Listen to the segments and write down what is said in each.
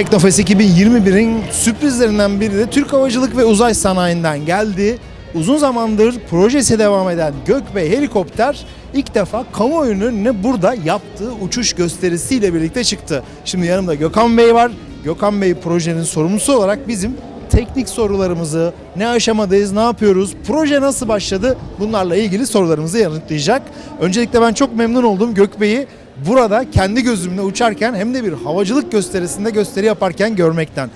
Teknofest 2021'in sürprizlerinden biri de Türk Havacılık ve Uzay Sanayi'nden geldi. Uzun zamandır projesi devam eden Gökbey helikopter ilk defa kamuoyunun önüne burada yaptığı uçuş gösterisiyle birlikte çıktı. Şimdi yanımda Gökhan Bey var. Gökhan Bey projenin sorumlusu olarak bizim teknik sorularımızı, ne aşamadayız, ne yapıyoruz, proje nasıl başladı bunlarla ilgili sorularımızı yanıtlayacak. Öncelikle ben çok memnun oldum Gökbey'i burada kendi gözümle uçarken hem de bir havacılık gösterisinde gösteri yaparken görmekten.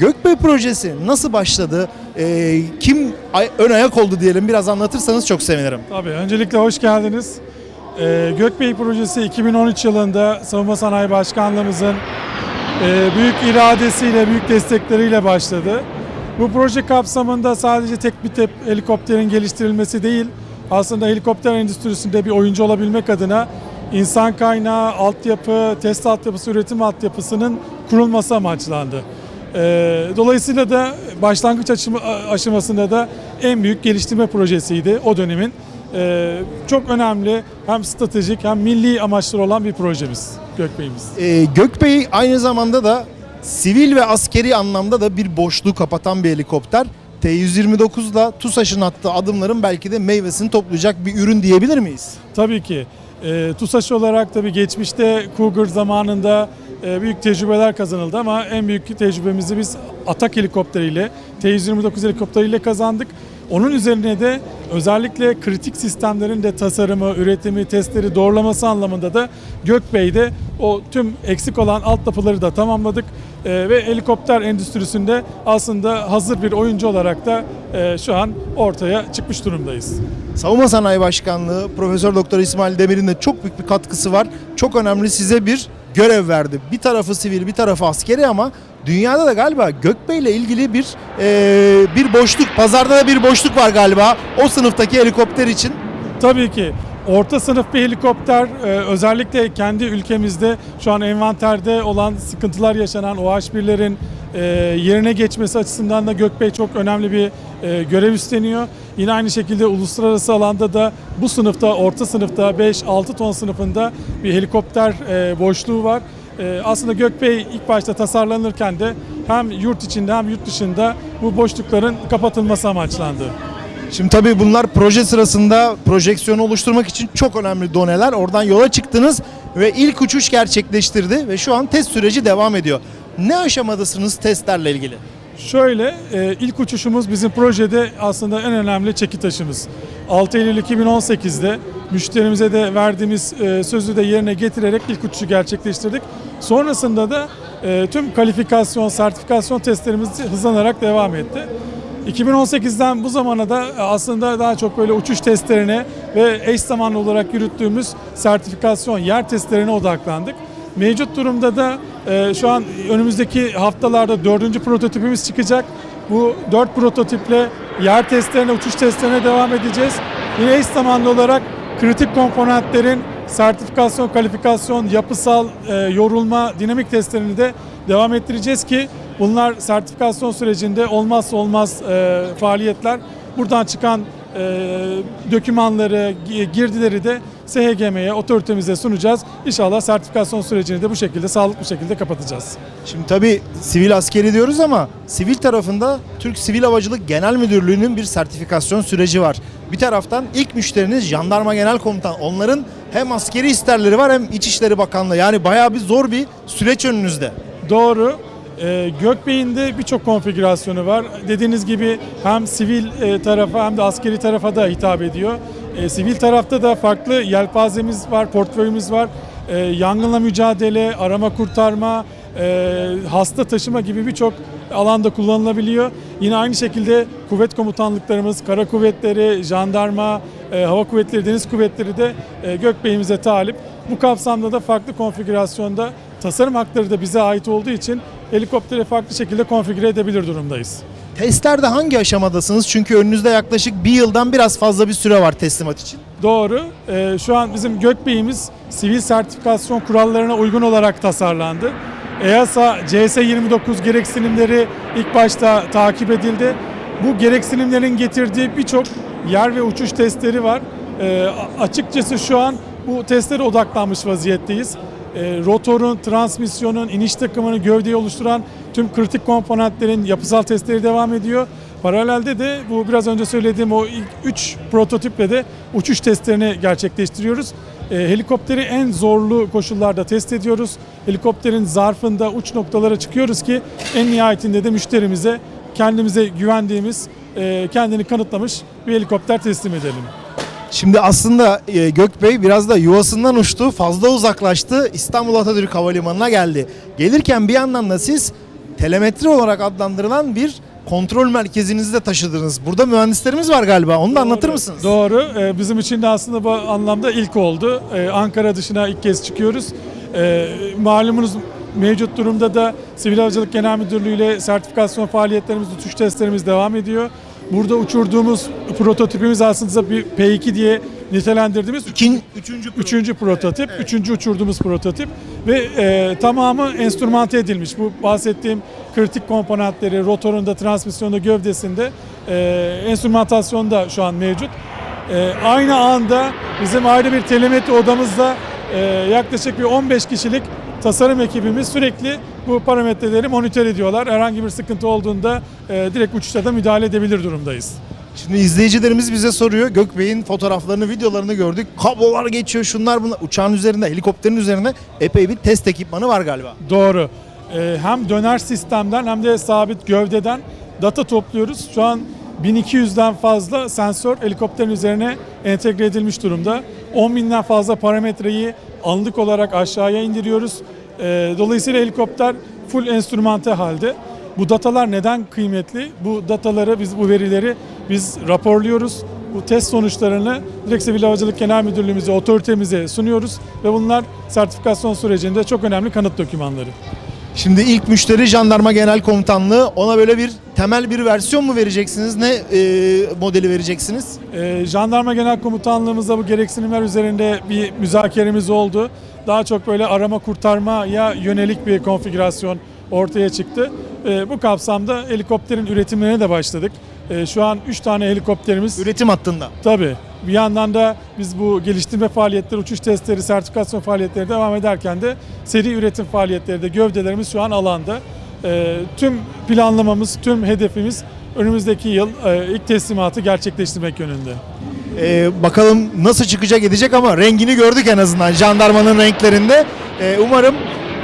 Gökbey projesi nasıl başladı, Ee, kim ön ayak oldu diyelim biraz anlatırsanız çok sevinirim. Tabii öncelikle hoş geldiniz. Ee, Gökbey projesi 2013 yılında Savunma Sanayi Başkanlığımızın e, büyük iradesiyle, büyük destekleriyle başladı. Bu proje kapsamında sadece tek bir tep helikopterin geliştirilmesi değil, aslında helikopter endüstrisinde bir oyuncu olabilmek adına insan kaynağı, altyapı, test altyapısı, üretim altyapısının kurulması amaçlandı. Ee, Dolayısıyla da başlangıç aşamasında da en büyük geliştirme projesiydi o dönemin. Ee, Çok önemli hem stratejik hem milli amaçları olan bir projemiz Gökbey'imiz. Ee, Gökbey aynı zamanda da sivil ve askeri anlamda da bir boşluğu kapatan bir helikopter. T-129 ile TUSAŞ'ın attığı adımların belki de meyvesini toplayacak bir ürün diyebilir miyiz? Tabii ki. E, TUSAŞ olarak tabii geçmişte Cougar zamanında e, büyük tecrübeler kazanıldı ama en büyük tecrübemizi biz Atak helikopteriyle, T-129 helikopteriyle kazandık. Onun üzerine de özellikle kritik sistemlerin de tasarımı, üretimi, testleri doğrulaması anlamında da Gökbey'de o tüm eksik olan altyapıları da tamamladık. E, ve helikopter endüstrisinde aslında hazır bir oyuncu olarak da e, şu an ortaya çıkmış durumdayız. Savunma Sanayi Başkanlığı Profesör Doktor İsmail Demir'in de çok büyük bir katkısı var. Çok önemli size bir görev verdi. Bir tarafı sivil, bir tarafı askeri ama dünyada da galiba Gökbey ile ilgili bir eee, bir boşluk, pazarda da bir boşluk var galiba o sınıftaki helikopter için. Tabii ki. Orta sınıf bir helikopter e, özellikle kendi ülkemizde şu an envanterde olan sıkıntılar yaşanan OH1'lerin e, yerine geçmesi açısından da Gökbey çok önemli bir e, görev üstleniyor. Yine aynı şekilde uluslararası alanda da bu sınıfta orta sınıfta 5-6 ton sınıfında bir helikopter boşluğu var. Aslında Gökbey ilk başta tasarlanırken de hem yurt içinde hem yurt dışında bu boşlukların kapatılması amaçlandı. Şimdi tabii bunlar proje sırasında projeksiyonu oluşturmak için çok önemli doneler. Oradan yola çıktınız ve ilk uçuş gerçekleştirdi ve şu an test süreci devam ediyor. Ne aşamadasınız testlerle ilgili? Şöyle, e, ilk uçuşumuz bizim projede aslında en önemli çeki taşımız. 6 Eylül 2018'de müşterimize de verdiğimiz e, sözü de yerine getirerek ilk uçuşu gerçekleştirdik. Sonrasında da e, tüm kalifikasyon, sertifikasyon testlerimiz hızlanarak devam etti. 2018'den bu zamana da aslında daha çok böyle uçuş testlerine ve eş zamanlı olarak yürüttüğümüz sertifikasyon yer testlerine odaklandık. Mevcut durumda da e, şu an önümüzdeki haftalarda dördüncü prototipimiz çıkacak. Bu dört prototiple yer testlerine, uçuş testlerine devam edeceğiz. Yine eş zamanlı olarak kritik komponentlerin sertifikasyon, kalifikasyon, yapısal, e, yorulma, dinamik testlerini de devam ettireceğiz ki bunlar sertifikasyon sürecinde olmazsa olmaz e, faaliyetler. Buradan çıkan e, dokümanları, gi- girdileri de SHGM'ye, otoritemize sunacağız. İnşallah sertifikasyon sürecini de bu şekilde, sağlıklı bir şekilde kapatacağız. Şimdi tabii sivil askeri diyoruz ama sivil tarafında Türk Sivil Havacılık Genel Müdürlüğü'nün bir sertifikasyon süreci var. Bir taraftan ilk müşteriniz Jandarma Genel Komutan. Onların hem askeri isterleri var hem İçişleri Bakanlığı. Yani bayağı bir zor bir süreç önünüzde. Doğru. Ee, Gökbey'in de birçok konfigürasyonu var. Dediğiniz gibi hem sivil e, tarafa hem de askeri tarafa da hitap ediyor. E, sivil tarafta da farklı yelpazemiz var, portföyümüz var. E, yangınla mücadele, arama kurtarma, e, hasta taşıma gibi birçok alanda kullanılabiliyor. Yine aynı şekilde kuvvet komutanlıklarımız, kara kuvvetleri, jandarma, e, hava kuvvetleri, deniz kuvvetleri de e, Gökbey'imize talip. Bu kapsamda da farklı konfigürasyonda tasarım hakları da bize ait olduğu için helikopteri farklı şekilde konfigüre edebilir durumdayız. Testlerde hangi aşamadasınız? Çünkü önünüzde yaklaşık bir yıldan biraz fazla bir süre var teslimat için. Doğru. Ee, şu an bizim Gökbey'imiz sivil sertifikasyon kurallarına uygun olarak tasarlandı. EASA CS29 gereksinimleri ilk başta takip edildi. Bu gereksinimlerin getirdiği birçok yer ve uçuş testleri var. A- açıkçası şu an bu testlere odaklanmış vaziyetteyiz. rotorun, transmisyonun, iniş takımını, gövdeyi oluşturan tüm kritik komponentlerin yapısal testleri devam ediyor. Paralelde de bu biraz önce söylediğim o ilk 3 prototiple de uçuş testlerini gerçekleştiriyoruz. E, helikopteri en zorlu koşullarda test ediyoruz. Helikopterin zarfında uç noktalara çıkıyoruz ki en nihayetinde de müşterimize kendimize güvendiğimiz, e, kendini kanıtlamış bir helikopter teslim edelim. Şimdi aslında e, Gökbey biraz da yuvasından uçtu, fazla uzaklaştı, İstanbul Atatürk Havalimanı'na geldi. Gelirken bir yandan da siz telemetri olarak adlandırılan bir kontrol merkezinizi de taşıdınız. Burada mühendislerimiz var galiba, onu da anlatır mısınız? Doğru. Ee, Bizim için de aslında bu anlamda ilk oldu. Ee, Ankara dışına ilk kez çıkıyoruz. Ee, Malumunuz mevcut durumda da Sivil Havacılık Genel Müdürlüğü ile sertifikasyon faaliyetlerimiz, uçuş testlerimiz devam ediyor. Burada uçurduğumuz prototipimiz aslında bir P2 diye nitelendirdiğimiz İkin, üçüncü, Üçüncü prototip, üçüncü uçurduğumuz prototip ve e, tamamı enstrümante edilmiş. Bu bahsettiğim kritik komponentleri rotorunda, transmisyonda, gövdesinde e, enstrümantasyonda şu an mevcut. E, aynı anda bizim ayrı bir telemetri odamızda e, yaklaşık bir 15 kişilik tasarım ekibimiz sürekli bu parametreleri monitör ediyorlar. Herhangi bir sıkıntı olduğunda e, direkt uçuşta da müdahale edebilir durumdayız. Şimdi izleyicilerimiz bize soruyor. Gökbey'in fotoğraflarını, videolarını gördük. Kablolar geçiyor, şunlar bunlar. Uçağın üzerinde, helikopterin üzerinde epey bir test ekipmanı var galiba. Doğru. Ee, hem döner sistemden hem de sabit gövdeden data topluyoruz. Şu an 1200'den fazla sensör helikopterin üzerine entegre edilmiş durumda. 10 binden fazla parametreyi anlık olarak aşağıya indiriyoruz. Ee, dolayısıyla helikopter full enstrümante halde. Bu datalar neden kıymetli? Bu dataları, biz bu verileri biz raporluyoruz. Bu test sonuçlarını direkt Sivil Havacılık Genel Müdürlüğümüze, otoritemize sunuyoruz ve bunlar sertifikasyon sürecinde çok önemli kanıt dokümanları. Şimdi ilk müşteri Jandarma Genel Komutanlığı. Ona böyle bir temel bir versiyon mu vereceksiniz? Ne e, modeli vereceksiniz? Ee, Jandarma Genel Komutanlığımızda bu gereksinimler üzerinde bir müzakeremiz oldu. Daha çok böyle arama kurtarmaya yönelik bir konfigürasyon ortaya çıktı. Ee, bu kapsamda helikopterin üretimlerine de başladık. Ee, şu an 3 tane helikopterimiz Üretim hattında. Tabii. Bir yandan da biz bu geliştirme faaliyetleri, uçuş testleri, sertifikasyon faaliyetleri devam ederken de seri üretim faaliyetleri de gövdelerimiz şu an alanda. Ee, tüm planlamamız, tüm hedefimiz önümüzdeki yıl e, ilk teslimatı gerçekleştirmek yönünde. E, bakalım nasıl çıkacak edecek ama rengini gördük en azından jandarmanın renklerinde. E, umarım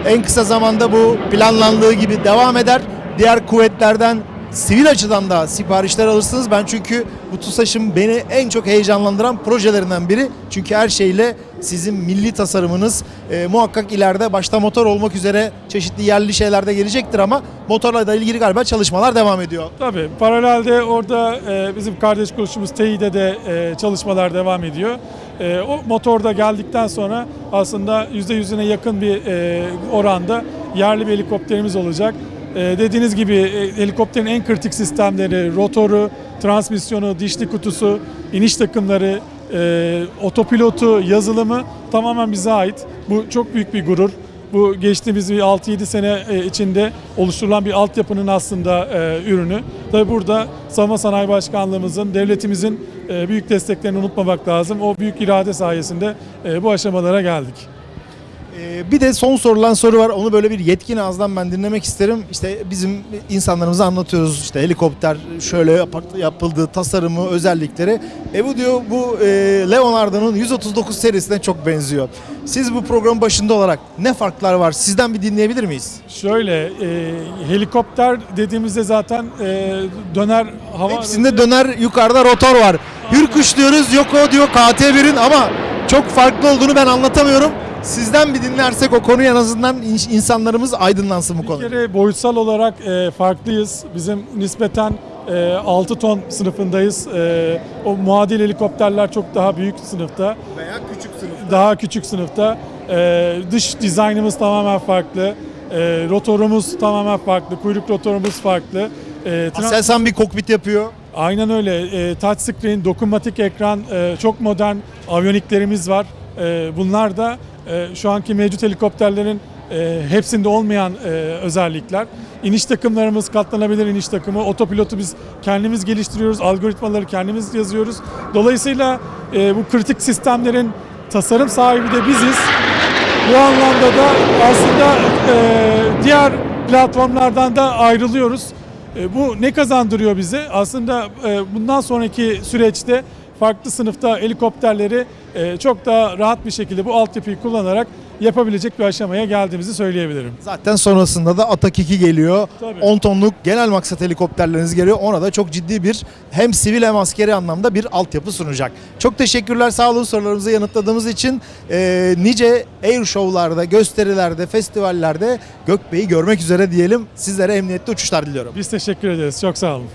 en kısa zamanda bu planlandığı gibi devam eder. Diğer kuvvetlerden sivil açıdan da siparişler alırsınız. Ben çünkü bu TUSAŞ'ın beni en çok heyecanlandıran projelerinden biri. Çünkü her şeyle sizin milli tasarımınız e, muhakkak ileride başta motor olmak üzere çeşitli yerli şeyler de gelecektir ama motorla da ilgili galiba çalışmalar devam ediyor. Tabii. Paralelde orada e, bizim kardeş kuruluşumuz TEİ'de de e, çalışmalar devam ediyor. E, o motorda geldikten sonra aslında %100'üne yakın bir e, oranda yerli bir helikopterimiz olacak. E, dediğiniz gibi e, helikopterin en kritik sistemleri, rotoru, transmisyonu, dişli kutusu, iniş takımları, e, otopilotu, yazılımı tamamen bize ait. Bu çok büyük bir gurur. Bu geçtiğimiz bir 6-7 sene e, içinde oluşturulan bir altyapının aslında e, ürünü. Tabi burada Savunma Sanayi Başkanlığımızın, devletimizin e, büyük desteklerini unutmamak lazım. O büyük irade sayesinde bu aşamalara geldik. Ee, Bir de son sorulan soru var. Onu böyle bir yetkin ağızdan ben dinlemek isterim. İşte bizim insanlarımıza anlatıyoruz. İşte helikopter şöyle yap- yapıldığı tasarımı, özellikleri. E bu diyor bu e, Leonardo'nun 139 serisine çok benziyor. Siz bu programın başında olarak ne farklar var? Sizden bir dinleyebilir miyiz? Şöyle e, helikopter dediğimizde zaten e, döner hava Hepsinde döner yukarıda rotor var. Hürkuş diyoruz, yok o diyor KT1'in ama çok farklı olduğunu ben anlatamıyorum. Sizden bir dinlersek o konuyu en azından in- insanlarımız aydınlansın bu Bir konuda. kere boyutsal olarak e, farklıyız. Bizim nispeten e, 6 ton sınıfındayız. E, o muadil helikopterler çok daha büyük sınıfta. Veya küçük sınıf. Daha küçük sınıfta. E, dış dizaynımız tamamen farklı. E, rotorumuz tamamen farklı. Kuyruk rotorumuz farklı. E, Aselsan bir kokpit yapıyor. Aynen öyle. E, touchscreen, dokunmatik ekran, e, çok modern aviyoniklerimiz var. E, bunlar da şu anki mevcut helikopterlerin e, hepsinde olmayan e, özellikler. İniş takımlarımız katlanabilir iniş takımı. Otopilotu biz kendimiz geliştiriyoruz. Algoritmaları kendimiz yazıyoruz. Dolayısıyla e, bu kritik sistemlerin tasarım sahibi de biziz. Bu anlamda da aslında diğer platformlardan da ayrılıyoruz. Bu ne kazandırıyor bize? Aslında bundan sonraki süreçte farklı sınıfta helikopterleri e, çok daha rahat bir şekilde bu altyapıyı kullanarak yapabilecek bir aşamaya geldiğimizi söyleyebilirim. Zaten sonrasında da Atak 2 geliyor. Tabii. 10 tonluk genel maksat helikopterleriniz geliyor. Ona da çok ciddi bir hem sivil hem askeri anlamda bir altyapı sunacak. Çok teşekkürler sağ olun sorularımızı yanıtladığımız için. Ee, nice air show'larda, gösterilerde, festivallerde Gökbey'i görmek üzere diyelim. Sizlere emniyetli uçuşlar diliyorum. Biz teşekkür ederiz. Çok sağ olun.